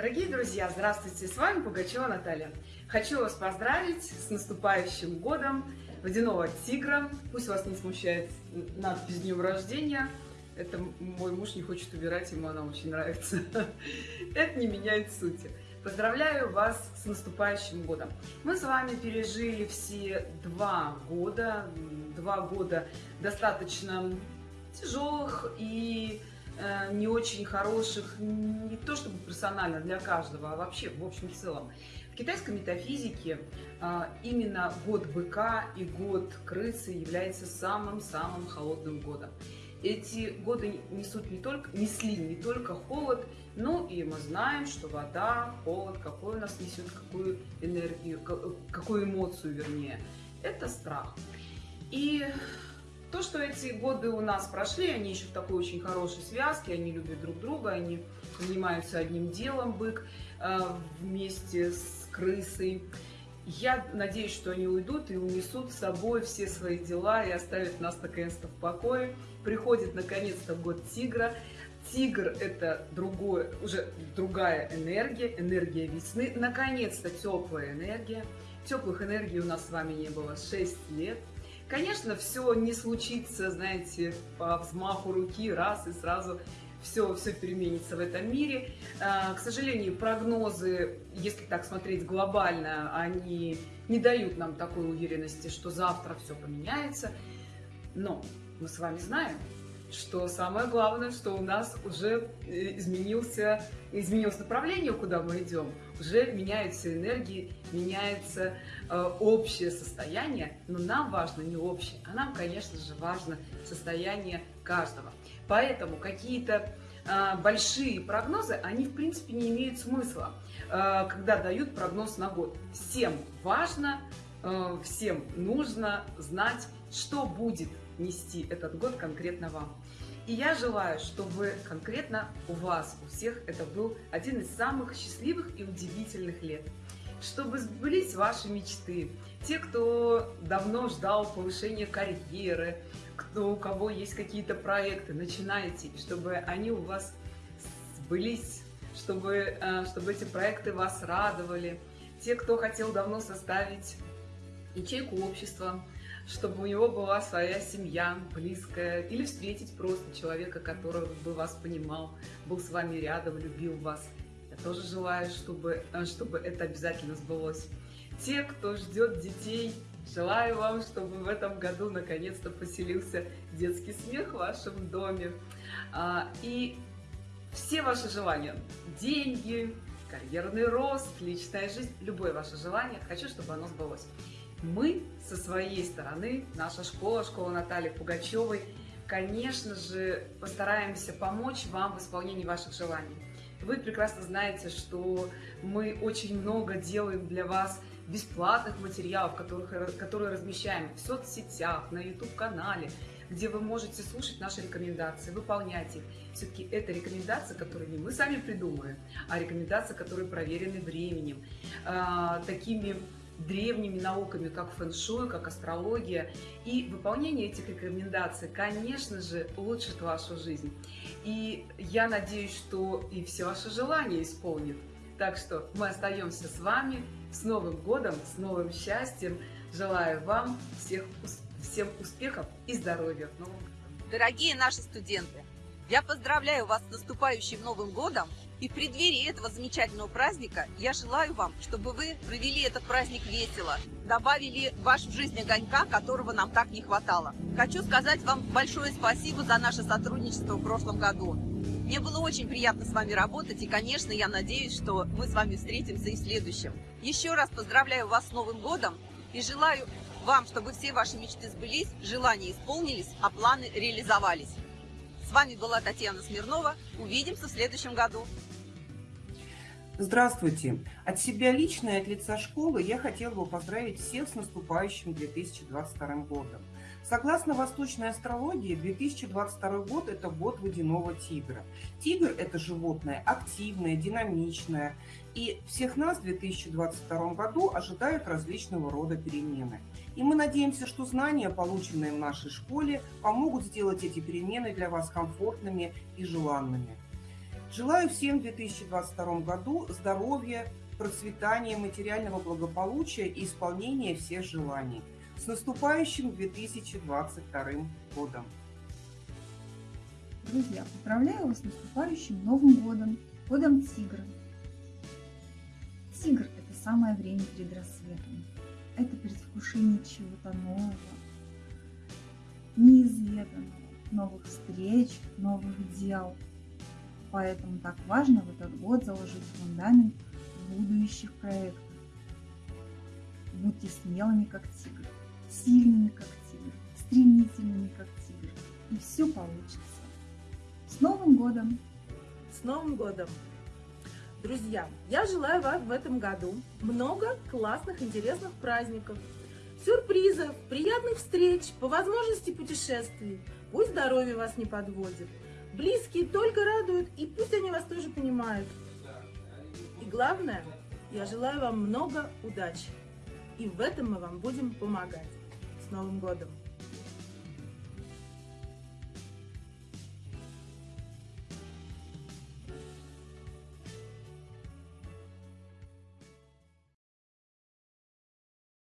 Дорогие друзья, здравствуйте! С вами Пугачева Наталья. Хочу вас поздравить с наступающим годом водяного тигра. Пусть вас не смущает надпись «Днем рождения». Это мой муж не хочет убирать, ему она очень нравится. Это не меняет сути. Поздравляю вас с наступающим годом. Мы с вами пережили все два года, два года достаточно тяжелых и не очень хороших, не то чтобы персонально для каждого, а вообще в общем целом. В китайской метафизике э, именно год быка и год крысы является самым-самым холодным годом. Эти годы несут не только, несли не только холод, но и мы знаем, что вода, холод, какой у нас несет, какую энергию, какую эмоцию вернее, это страх. И то, что эти годы у нас прошли, они еще в такой очень хорошей связке, они любят друг друга, они занимаются одним делом, бык, э, вместе с крысой. Я надеюсь, что они уйдут и унесут с собой все свои дела и оставят нас наконец-то в покое. Приходит наконец-то год тигра. Тигр – это другое, уже другая энергия, энергия весны. Наконец-то теплая энергия. Теплых энергий у нас с вами не было 6 лет. Конечно, все не случится, знаете, по взмаху руки, раз и сразу все, все переменится в этом мире. А, к сожалению, прогнозы, если так смотреть глобально, они не дают нам такой уверенности, что завтра все поменяется. Но мы с вами знаем, что самое главное, что у нас уже э, изменился, изменилось направление, куда мы идем, уже меняются энергии, меняется э, общее состояние, но нам важно не общее, а нам, конечно же, важно состояние каждого. Поэтому какие-то э, большие прогнозы, они, в принципе, не имеют смысла, э, когда дают прогноз на год. Всем важно, всем нужно знать, что будет нести этот год конкретно вам. И я желаю, чтобы конкретно у вас, у всех, это был один из самых счастливых и удивительных лет. Чтобы сбылись ваши мечты. Те, кто давно ждал повышения карьеры, кто, у кого есть какие-то проекты, начинайте, чтобы они у вас сбылись, чтобы, э, чтобы эти проекты вас радовали. Те, кто хотел давно составить ячейку общества, чтобы у него была своя семья близкая, или встретить просто человека, который бы вас понимал, был с вами рядом, любил вас. Я тоже желаю, чтобы, э, чтобы это обязательно сбылось. Те, кто ждет детей, желаю вам, чтобы в этом году наконец-то поселился детский смех в вашем доме. А, и все ваши желания, деньги, карьерный рост, личная жизнь, любое ваше желание, хочу, чтобы оно сбылось. Мы со своей стороны, наша школа, школа Натальи Пугачевой, конечно же, постараемся помочь вам в исполнении ваших желаний. Вы прекрасно знаете, что мы очень много делаем для вас бесплатных материалов, которых, которые размещаем в соцсетях, на YouTube-канале, где вы можете слушать наши рекомендации, выполнять их. Все-таки это рекомендации, которые не мы сами придумаем, а рекомендации, которые проверены временем, э, такими древними науками, как фэн-шуй, как астрология. И выполнение этих рекомендаций, конечно же, улучшит вашу жизнь. И я надеюсь, что и все ваши желания исполнит. Так что мы остаемся с вами. С Новым годом, с новым счастьем. Желаю вам всех, всем успехов и здоровья. Дорогие наши студенты, я поздравляю вас с наступающим Новым годом и в преддверии этого замечательного праздника я желаю вам, чтобы вы провели этот праздник весело, добавили в вашу жизнь огонька, которого нам так не хватало. Хочу сказать вам большое спасибо за наше сотрудничество в прошлом году. Мне было очень приятно с вами работать, и, конечно, я надеюсь, что мы с вами встретимся и в следующем. Еще раз поздравляю вас с Новым годом и желаю вам, чтобы все ваши мечты сбылись, желания исполнились, а планы реализовались. С вами была Татьяна Смирнова. Увидимся в следующем году. Здравствуйте! От себя лично и от лица школы я хотела бы поздравить всех с наступающим 2022 годом. Согласно восточной астрологии, 2022 год – это год водяного тигра. Тигр – это животное активное, динамичное. И всех нас в 2022 году ожидают различного рода перемены. И мы надеемся, что знания, полученные в нашей школе, помогут сделать эти перемены для вас комфортными и желанными. Желаю всем в 2022 году здоровья, процветания, материального благополучия и исполнения всех желаний. С наступающим 2022 годом! Друзья, поздравляю вас с наступающим Новым годом, годом Тигра. Тигр – это самое время перед рассветом. Это предвкушение чего-то нового, неизведанного, новых встреч, новых дел. Поэтому так важно в этот год заложить фундамент будущих проектов. Будьте смелыми, как тигр, сильными, как тигр, стремительными, как тигр, и все получится. С Новым годом! С Новым годом! Друзья, я желаю вам в этом году много классных, интересных праздников, сюрпризов, приятных встреч, по возможности путешествий. Пусть здоровье вас не подводит. Близкие только радуют, и пусть они вас тоже понимают. И главное, я желаю вам много удачи. И в этом мы вам будем помогать. С Новым годом!